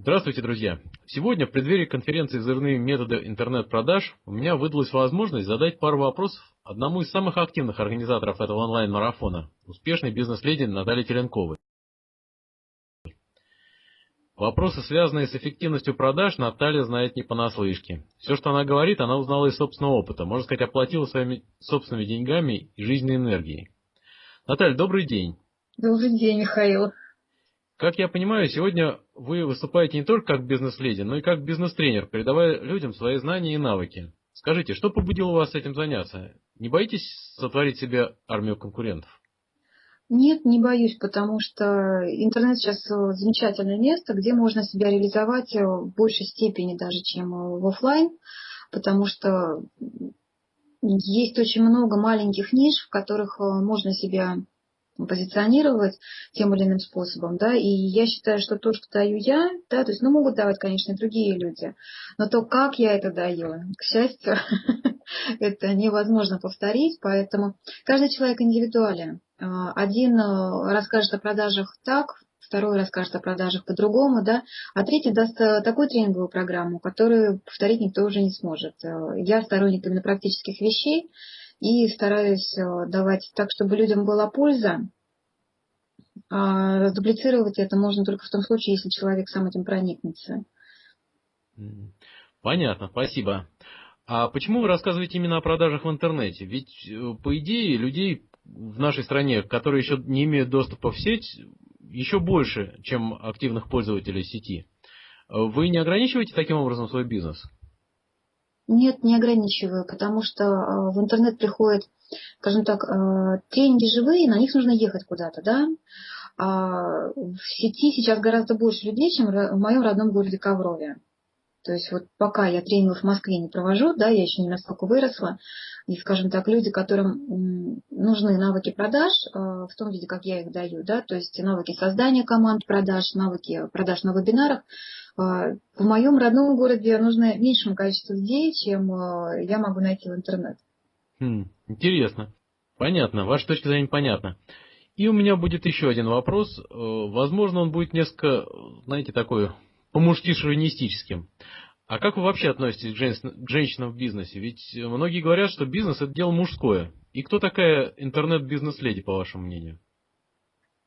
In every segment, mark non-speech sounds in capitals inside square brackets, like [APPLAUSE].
Здравствуйте, друзья! Сегодня в преддверии конференции «Взрывные методы интернет-продаж» у меня выдалась возможность задать пару вопросов одному из самых активных организаторов этого онлайн-марафона, успешной бизнес-леди Наталье Теленковой. Вопросы, связанные с эффективностью продаж, Наталья знает не понаслышке. Все, что она говорит, она узнала из собственного опыта, можно сказать, оплатила своими собственными деньгами и жизненной энергией. Наталья, добрый день. Добрый день, Михаил. Как я понимаю, сегодня вы выступаете не только как бизнес-леди, но и как бизнес-тренер, передавая людям свои знания и навыки. Скажите, что побудило вас этим заняться? Не боитесь сотворить себе армию конкурентов? Нет, не боюсь, потому что интернет сейчас замечательное место, где можно себя реализовать в большей степени даже, чем в офлайн, потому что есть очень много маленьких ниш, в которых можно себя позиционировать тем или иным способом, да, и я считаю, что то, что даю я, да, то есть, ну, могут давать, конечно, и другие люди, но то, как я это даю, к счастью, [LAUGHS] это невозможно повторить, поэтому каждый человек индивидуален. А, один э, расскажет о продажах так, второй расскажет о продажах по-другому, да, а третий даст э, такую тренинговую программу, которую повторить никто уже не сможет. Э, я сторонник именно практических вещей, и стараюсь э, давать так, чтобы людям была польза. А дублицировать это можно только в том случае, если человек сам этим проникнется. Понятно, спасибо. А почему вы рассказываете именно о продажах в интернете? Ведь, э, по идее, людей в нашей стране, которые еще не имеют доступа в сеть, еще больше, чем активных пользователей сети. Вы не ограничиваете таким образом свой бизнес? Нет, не ограничиваю, потому что э, в интернет приходят, скажем так, э, тренинги живые, на них нужно ехать куда-то, да. А в сети сейчас гораздо больше людей, чем в моем родном городе Коврове. То есть вот пока я тренингов в Москве не провожу, да, я еще не настолько выросла, и, скажем так, люди, которым нужны навыки продаж э, в том виде, как я их даю, да, то есть навыки создания команд продаж, навыки продаж на вебинарах, а, в моем родном городе нужно меньшему количеству людей, чем а, я могу найти в интернет. Хм, интересно. Понятно, ваша точка зрения понятна. И у меня будет еще один вопрос. Э, возможно, он будет несколько, знаете, такой по-мужски шовинистическим. А как вы вообще относитесь к женщинам в бизнесе? Ведь многие говорят, что бизнес это дело мужское. И кто такая интернет-бизнес-леди, по вашему мнению?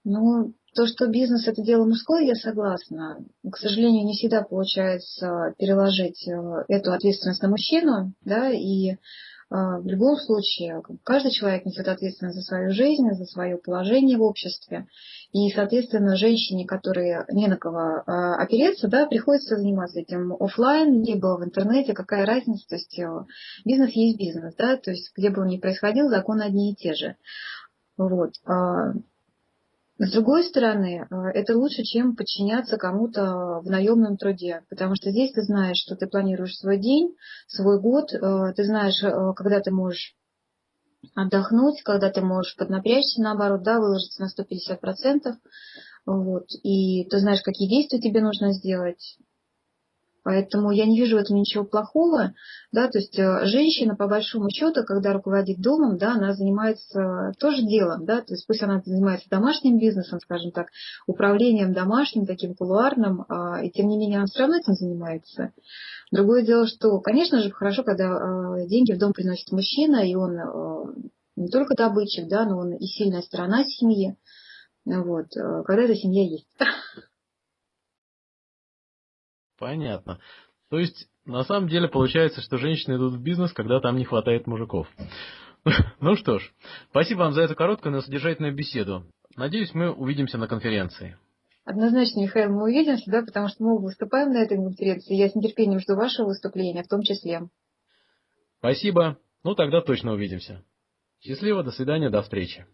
Ну, то, что бизнес это дело мужское, я согласна. К сожалению, не всегда получается переложить э, эту ответственность на мужчину, да, и в любом случае каждый человек несет ответственность за свою жизнь, за свое положение в обществе. И, соответственно, женщине, которой не на кого э, опереться, да, приходится заниматься этим офлайн, либо в интернете, какая разница, то есть бизнес есть бизнес, да, то есть где бы он ни происходил, законы одни и те же. Вот. С другой стороны, э, это лучше, чем подчиняться кому-то в наемном труде, потому что здесь ты знаешь, что ты планируешь свой день, свой год, э, ты знаешь, э, когда ты можешь отдохнуть, когда ты можешь поднапрячься, наоборот, да, выложиться на 150%, вот, и ты знаешь, какие действия тебе нужно сделать, Поэтому я не вижу в этом ничего плохого. Да, то есть э, женщина, по большому счету, когда руководит домом, да, она занимается тоже делом. Да, то есть пусть она занимается домашним бизнесом, скажем так, управлением домашним, таким кулуарным, а, и тем не менее она все равно этим занимается. Другое дело, что, конечно же, хорошо, когда э, деньги в дом приносит мужчина, и он э, не только добытчик, да, но он и сильная сторона семьи. Вот, когда эта семья есть. Понятно. То есть, на самом деле, получается, что женщины идут в бизнес, когда там не хватает мужиков. [LAUGHS] Ну что ж, спасибо вам за эту короткую, но содержательную беседу. Надеюсь, мы увидимся на конференции. Однозначно, Михаил, мы увидимся, да, потому что мы выступаем на этой конференции. Я с нетерпением жду вашего выступления, в том числе. Спасибо. Ну, тогда точно увидимся. Счастливо, до свидания, до встречи.